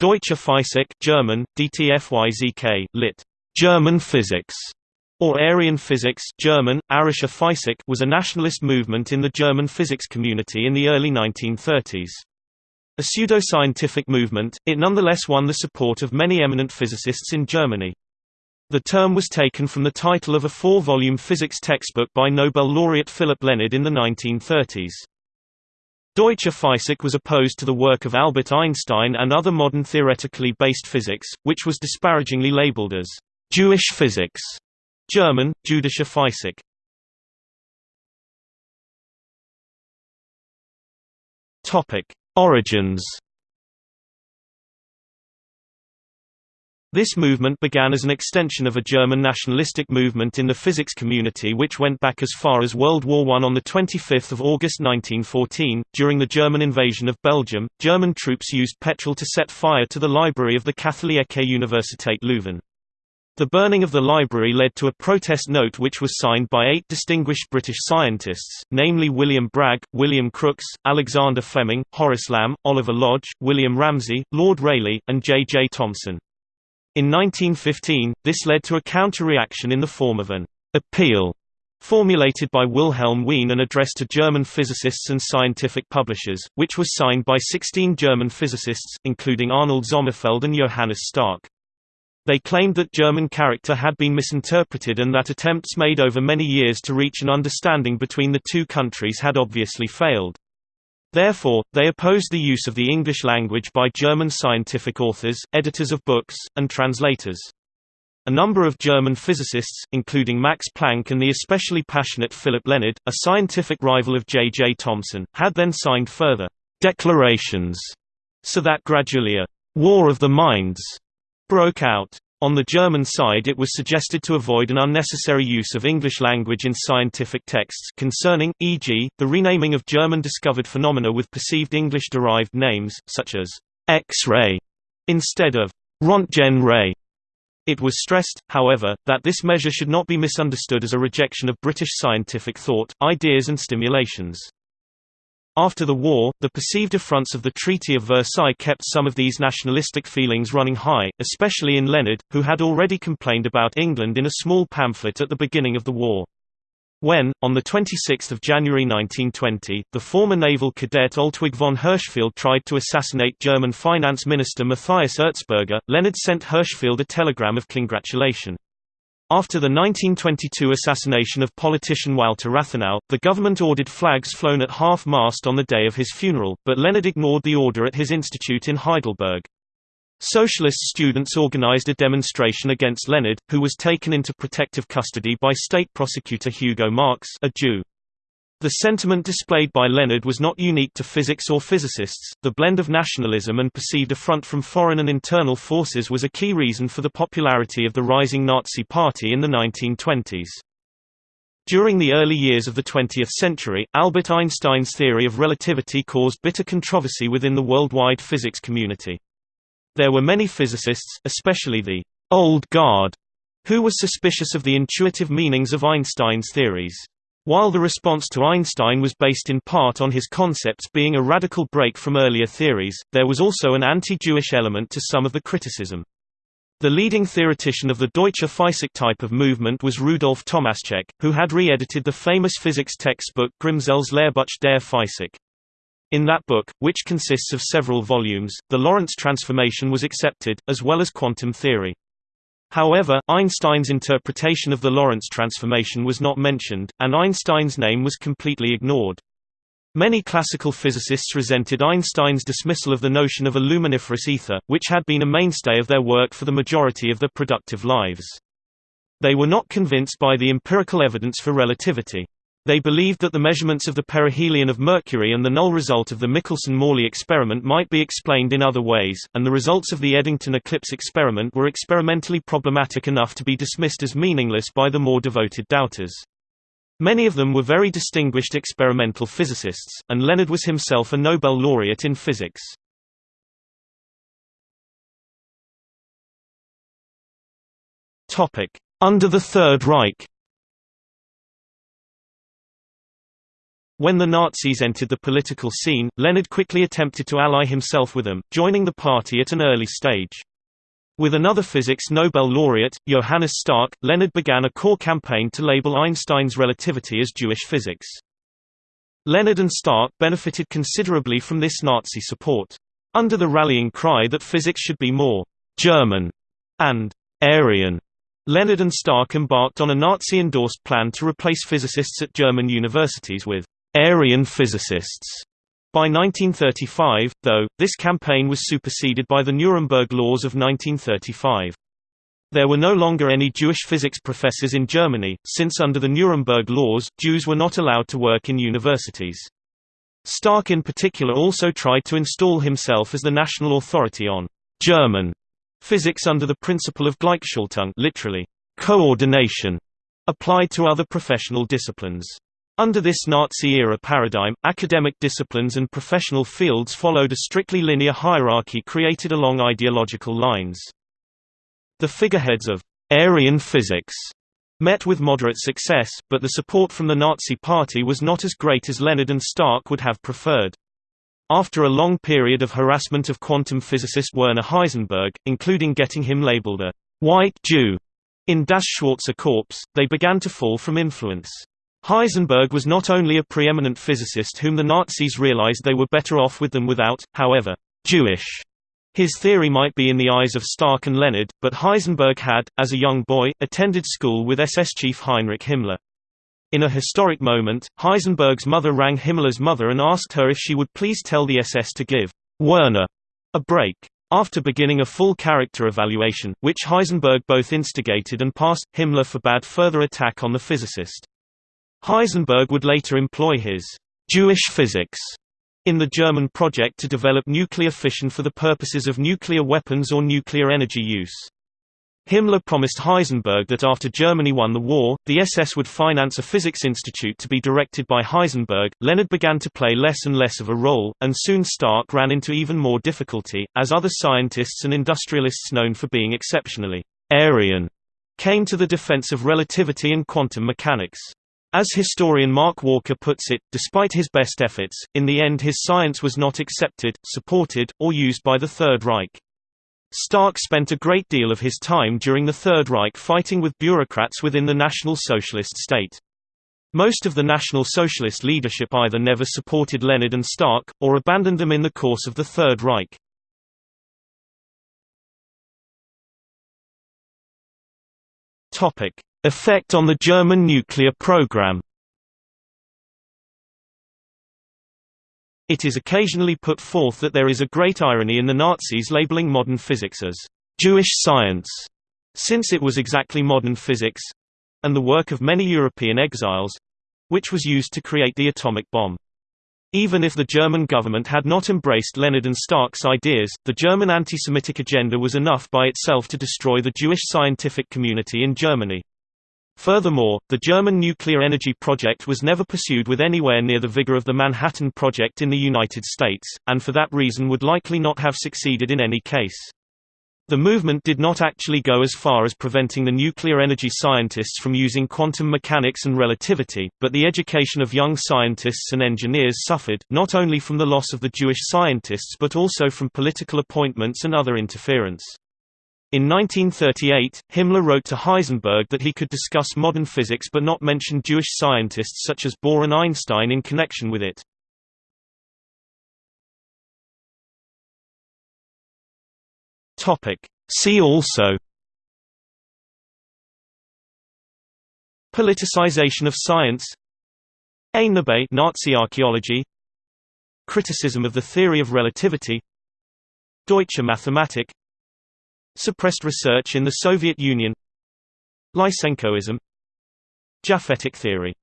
Deutsche Physik German, DTFYZK, lit. German physics, or Aryan physics German, Arische Physik was a nationalist movement in the German physics community in the early 1930s. A pseudo-scientific movement, it nonetheless won the support of many eminent physicists in Germany. The term was taken from the title of a four-volume physics textbook by Nobel laureate Philipp Lenard in the 1930s. Deutsche Physik was opposed to the work of Albert Einstein and other modern theoretically based physics, which was disparagingly labeled as Jewish physics. German, Jüdische Physik. Origins This movement began as an extension of a German nationalistic movement in the physics community which went back as far as World War I. On 25 August 1914, during the German invasion of Belgium, German troops used petrol to set fire to the library of the Katholieke Universiteit Leuven. The burning of the library led to a protest note which was signed by eight distinguished British scientists, namely William Bragg, William Crookes, Alexander Fleming, Horace Lamb, Oliver Lodge, William Ramsay, Lord Rayleigh, and J. J. Thomson. In 1915, this led to a counter-reaction in the form of an appeal formulated by Wilhelm Wien and addressed to German physicists and scientific publishers, which was signed by 16 German physicists, including Arnold Sommerfeld and Johannes Stark. They claimed that German character had been misinterpreted and that attempts made over many years to reach an understanding between the two countries had obviously failed. Therefore, they opposed the use of the English language by German scientific authors, editors of books, and translators. A number of German physicists, including Max Planck and the especially passionate Philipp Lenard, a scientific rival of J. J. Thomson, had then signed further declarations, so that gradually a «war of the minds» broke out. On the German side it was suggested to avoid an unnecessary use of English language in scientific texts concerning, e.g., the renaming of German-discovered phenomena with perceived English-derived names, such as X-ray, instead of Rontgen ray. It was stressed, however, that this measure should not be misunderstood as a rejection of British scientific thought, ideas and stimulations. After the war, the perceived affronts of the Treaty of Versailles kept some of these nationalistic feelings running high, especially in Lenard, who had already complained about England in a small pamphlet at the beginning of the war. When, on 26 January 1920, the former naval cadet Oltwig von Hirschfeld tried to assassinate German finance minister Matthias Erzberger, Lenard sent Hirschfeld a telegram of congratulation. After the 1922 assassination of politician Walter Rathenau, the government ordered flags flown at half-mast on the day of his funeral, but Lenard ignored the order at his institute in Heidelberg. Socialist students organized a demonstration against Lenard, who was taken into protective custody by state prosecutor Hugo Marx a Jew. The sentiment displayed by Lenard was not unique to physics or physicists, the blend of nationalism and perceived affront from foreign and internal forces was a key reason for the popularity of the rising Nazi Party in the 1920s. During the early years of the 20th century, Albert Einstein's theory of relativity caused bitter controversy within the worldwide physics community. There were many physicists, especially the «old guard», who was suspicious of the intuitive meanings of Einstein's theories. While the response to Einstein was based in part on his concepts being a radical break from earlier theories, there was also an anti-Jewish element to some of the criticism. The leading theoretician of the Deutsche Physik type of movement was Rudolf Tomaschek, who had re-edited the famous physics textbook Grimsehl's Lehrbuch der Physik. In that book, which consists of several volumes, the Lorentz transformation was accepted, as well as quantum theory. However, Einstein's interpretation of the Lorentz transformation was not mentioned, and Einstein's name was completely ignored. Many classical physicists resented Einstein's dismissal of the notion of a luminiferous ether, which had been a mainstay of their work for the majority of their productive lives. They were not convinced by the empirical evidence for relativity. They believed that the measurements of the perihelion of Mercury and the null result of the Michelson–Morley experiment might be explained in other ways, and the results of the Eddington eclipse experiment were experimentally problematic enough to be dismissed as meaningless by the more devoted doubters. Many of them were very distinguished experimental physicists, and Lenard was himself a Nobel laureate in physics. Under the Third Reich When the Nazis entered the political scene, Lenard quickly attempted to ally himself with them, joining the party at an early stage. With another physics Nobel laureate, Johannes Stark, Lenard began a core campaign to label Einstein's relativity as Jewish physics. Lenard and Stark benefited considerably from this Nazi support. Under the rallying cry that physics should be more German and Aryan, Lenard and Stark embarked on a Nazi-endorsed plan to replace physicists at German universities with Aryan physicists. By 1935, though, this campaign was superseded by the Nuremberg Laws of 1935. There were no longer any Jewish physics professors in Germany, since under the Nuremberg laws, Jews were not allowed to work in universities. Stark in particular also tried to install himself as the national authority on German physics under the principle of Gleichschaltung literally, coordination, applied to other professional disciplines. Under this Nazi-era paradigm, academic disciplines and professional fields followed a strictly linear hierarchy created along ideological lines. The figureheads of Aryan physics met with moderate success, but the support from the Nazi Party was not as great as Lenard and Stark would have preferred. After a long period of harassment of quantum physicist Werner Heisenberg, including getting him labeled a «white Jew» in Das Schwarze Korps, they began to fall from influence. Heisenberg was not only a preeminent physicist whom the Nazis realized they were better off with than without, however, Jewish his theory might be in the eyes of Stark and Lenard, but Heisenberg had, as a young boy, attended school with SS chief Heinrich Himmler. In a historic moment, Heisenberg's mother rang Himmler's mother and asked her if she would please tell the SS to give Werner a break. After beginning a full character evaluation, which Heisenberg both instigated and passed, Himmler forbade further attack on the physicist. Heisenberg would later employ his Jewish physics in the German project to develop nuclear fission for the purposes of nuclear weapons or nuclear energy use. Himmler promised Heisenberg that after Germany won the war, the SS would finance a physics institute to be directed by Heisenberg. Lenard began to play less and less of a role, and soon Stark ran into even more difficulty, as other scientists and industrialists known for being exceptionally Aryan came to the defense of relativity and quantum mechanics. As historian Mark Walker puts it, despite his best efforts, in the end his science was not accepted, supported, or used by the Third Reich. Stark spent a great deal of his time during the Third Reich fighting with bureaucrats within the National Socialist state. Most of the National Socialist leadership either never supported Lenard and Stark, or abandoned them in the course of the Third Reich. Effect on the German nuclear program It is occasionally put forth that there is a great irony in the Nazis labeling modern physics as «Jewish science», since it was exactly modern physics—and the work of many European exiles—which was used to create the atomic bomb. Even if the German government had not embraced Lenard and Stark's ideas, the German anti-Semitic agenda was enough by itself to destroy the Jewish scientific community in Germany. Furthermore, the German nuclear energy project was never pursued with anywhere near the vigor of the Manhattan Project in the United States, and for that reason would likely not have succeeded in any case. The movement did not actually go as far as preventing the nuclear energy scientists from using quantum mechanics and relativity, but the education of young scientists and engineers suffered, not only from the loss of the Jewish scientists but also from political appointments and other interference. In 1938, Himmler wrote to Heisenberg that he could discuss modern physics but not mention Jewish scientists such as Bohr and Einstein in connection with it. See also Politicization of science Einnahme Nazi archaeology Criticism of the theory of relativity Deutsche Mathematik Suppressed research in the Soviet Union. Lysenkoism. Japhetic theory